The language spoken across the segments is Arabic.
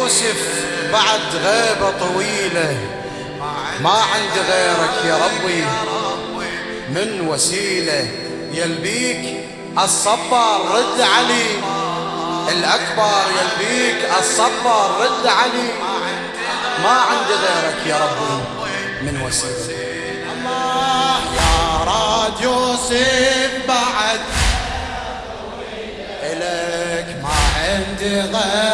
يوسف بعد غيبة طويلة. ما عندي غيرك يا ربي. من وسيلة يلبيك الصبر رد علي. الأكبر يلبيك الصبر رد علي. ما عندي غيرك يا ربي. من وسيلة. الله يا راد يوسف بعد. إليك ما عندي غيرك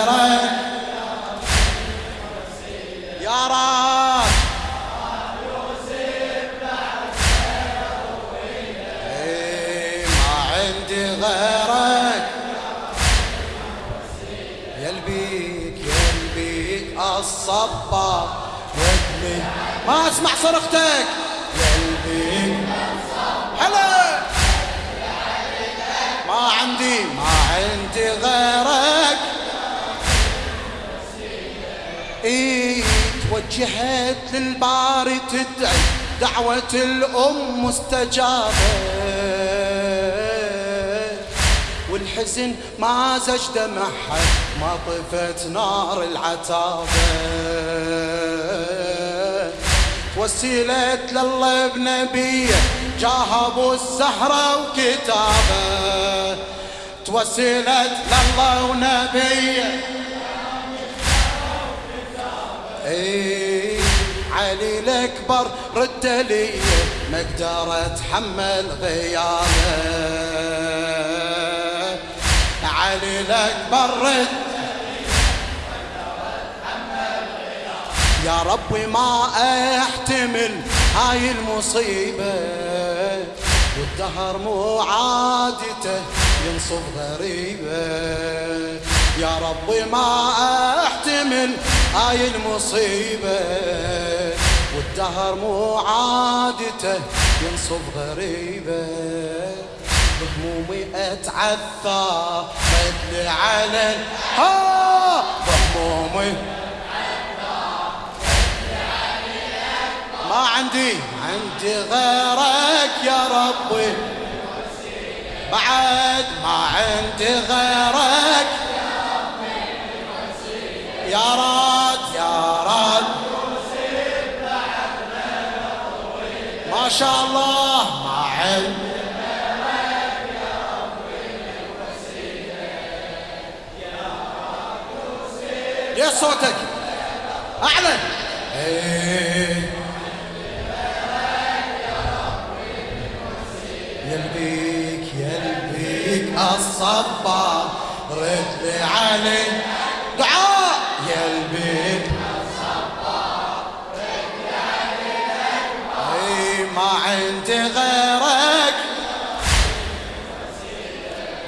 يلبيك يلبيك الصبر ودني ما أسمع صرختك. يلبيك هلا. ما عندي ما عندي غيرك. إيه توجهت للباري تدعي دعوة الأم مستجابة. والحزن ما زج دمعها ما طفت نار العتابة توسلت لله بنبيه جاه أبو الزهرة وكتابه. توسلت لله ونبيه اي علي الأكبر رد لي ما أقدر اتحمل غيابه. علي الاكبر رد يا ربي ما أحتمل هاي المصيبة. والدهر مو عادته ينصب غريبة. يا ربي ما أحتمل هاي المصيبة. والدهر مو عادته ينصب غريبة. بهمومي اتعثى بدلي على ها بهمومي ما عندي عندي غيرك يا ربي. بعد ما عندي غيرك يا راد يا راد. ما شاء الله. صوتك. إيه. يلبيك يلبيك الصبار رد لي علي. دعاء يلبيك اي ما عندي غيرك.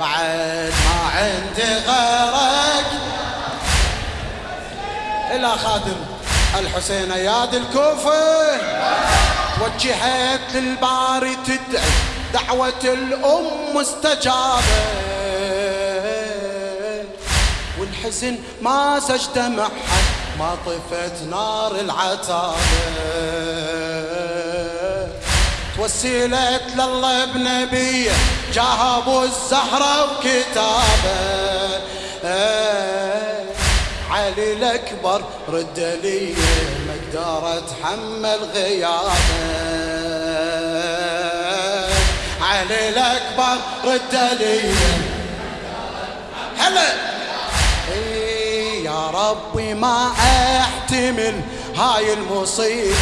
بعد ما عندي غيرك. إلى خادم. الحسين اياد الكوفة. توجهت للباري تدعي دعوة الأم مستجابة. والحزن ما سج دمعها ما طفت نار العتابة. توسلت لله بنبيه جاه أبو الزهرة وكتابه. علي الأكبر رد لي ما أقدر اتحمل غيابه. علي الأكبر رد لي هلا! إيه يا ربي ما أحتمل هاي المصيبة.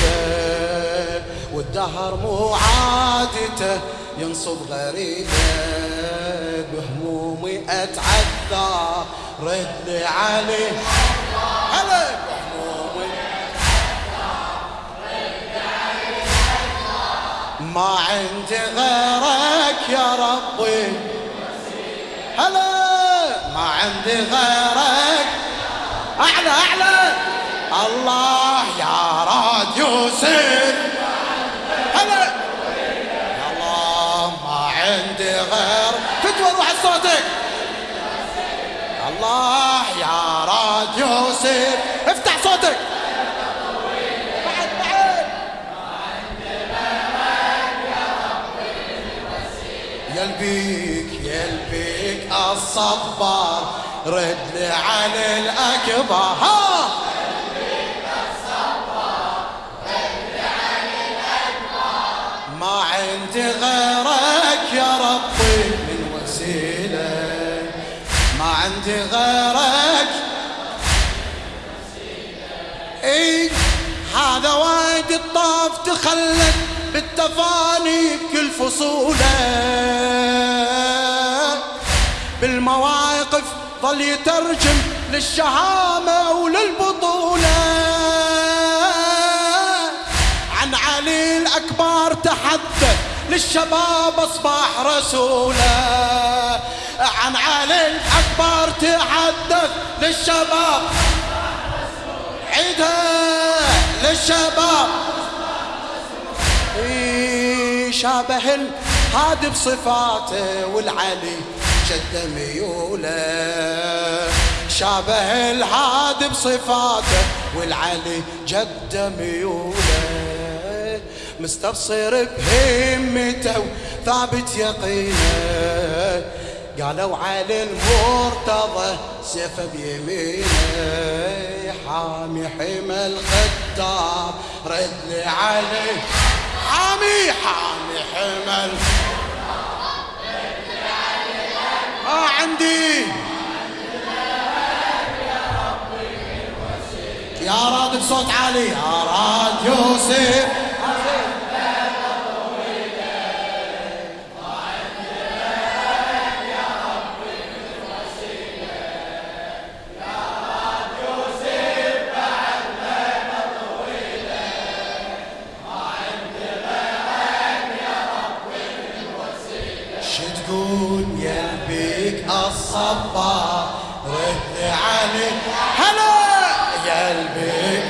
والدهر مو عادته ينصب غريبة. بهمومي أتعذى. رد لي علي. هلا بهمومي ما عندي غيرك يا ربي. هلا ما عندي غيرك. أعلى أعلى. الله يا راد يوسف هلا الله ما عندي غير. فتوى روح صوتك الله يا راد يوسف افتح صوتك. يلبيك يلبيك الصبار. رد لي علي الأكبر. ما عندي غيرك. إي هذا وايد الطاف تخلد بالتفاني بكل فصوله. بالمواقف ظل يترجم للشهامة وللبطولة. عن علي الأكبر تحدث للشباب أصبح رسوله. عن علي الأكبر تحدث للشباب. عيدها للشباب. شابه الهادي بصفاته والعلي جد ميوله. شابه الهادي بصفاته والعلي جد ميوله. مستبصر بهمته وثابت يقينه. قالوا على المرتضى سيفه بيمينه حامي حمى الخدام. رد لي عليه حامي حامي حمى ما عندي. يا راد بصوت عالي يا راد يوسف. تقول يا بيك الصبار رد علي هلا! يا البيك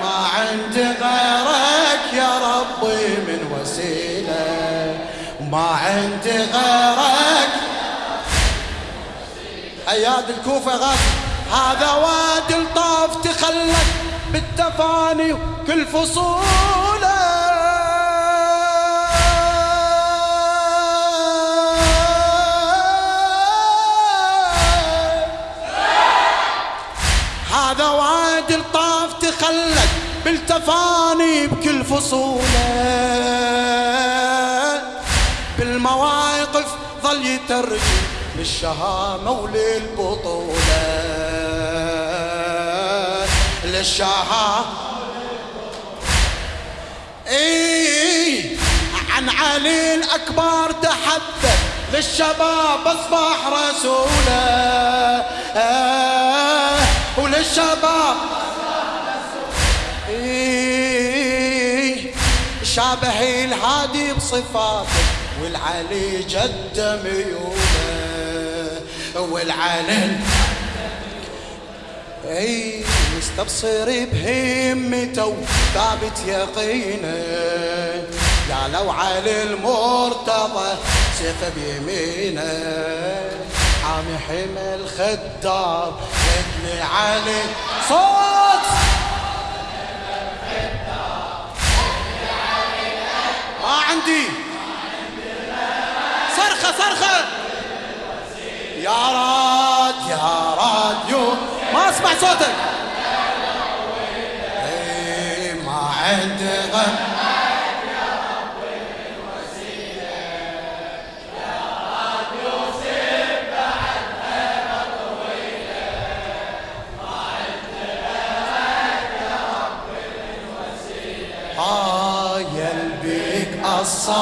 ما عندي غيرك يا ربي من وسيلة. ما غيرك. أياد الكوفة غادي هذا وادي الطاف تخلك بالتفاني كل فصوله تخلد بالتفاني بكل فصوله. بالمواقف ظل يترجم للشهامة وللبطولة. للشهامة. اي عن علي الأكبر تحدث للشباب أصبح رسوله. وللشباب شابه الهادي بصفاته والعلي جد ميوله والعلي أي مستبصر بهمته وثابت يقينه. قالوا علي المرتضى سيفه بيمينه. حامي حمى الخدار ابن علي صوت عندي. صرخة صرخة. يا راد يا راديو. ما أسمع صوتك. اي ما عندي غم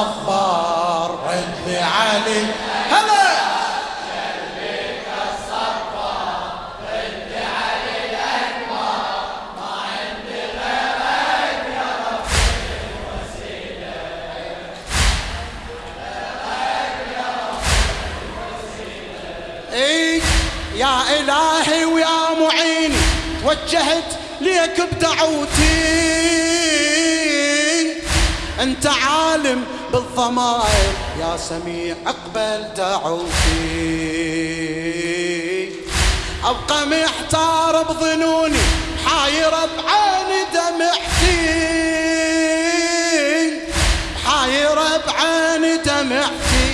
الصبار رد علي. هلا. اي يا إلهي ويا معيني توجهت ليك بدعوتي أنت عالم بالضمائر يا سميع أقبل دعوتي. أبقى محتار بظنوني حايرة بعين دمعتي. حايرة بعين دمعتي.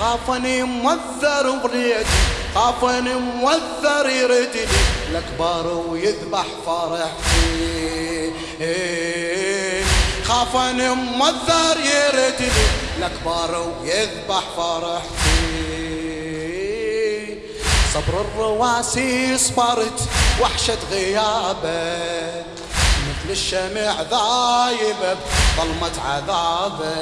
خافني موذر بريدي خافني موذر يردني الأكبر ويذبح فرحتي. خافني موذر يردني الأكبر ويذبح فرحتي صبر الرواسي صبرت وحشة غيابه. مثل الشمع ذايب ظلمة عذابه.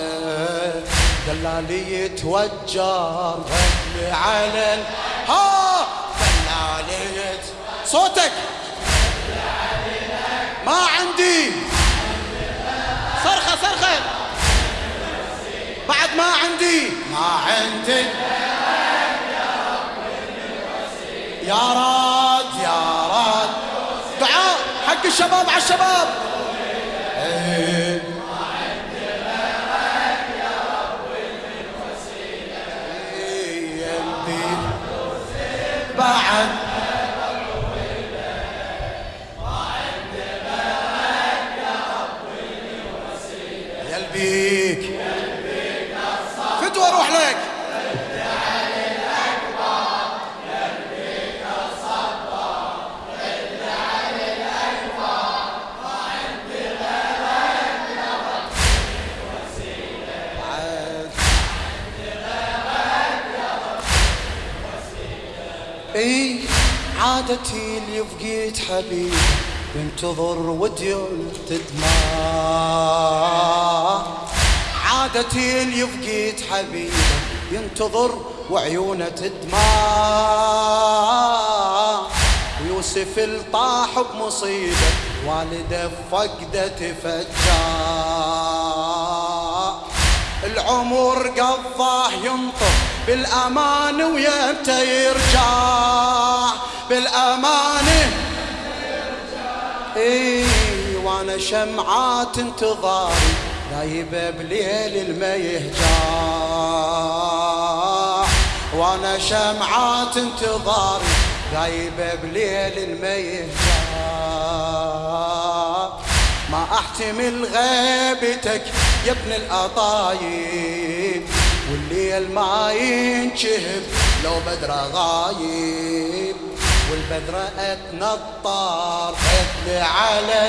دلالي يتوجر غني على. ها دلالي صوتك. ما عندي صرخة صرخة بعد ما عندي. ما عندي يا راد يا راد. دعاء حق الشباب على الشباب. عادتي اللي فقيت حبيب ينتظر وديون تدمع عادتي اللي فقيت حبيب ينتظر وعيونه تدمع. ويوسف الطاح بمصيبة والده فقده تفجع. العمر قضاه ينطر بالأمان ويمتى يرجع. بالأمان اي وأنا شمعات انتظاري غايبة بليل الما يهجع وأنا شمعات انتظاري غايبة بليل الما يهجع ما أحتمل غيبتك يا ابن القطايب والليل ما ينشهب لو بدره غايب. والبدرة اتنطر اتلي على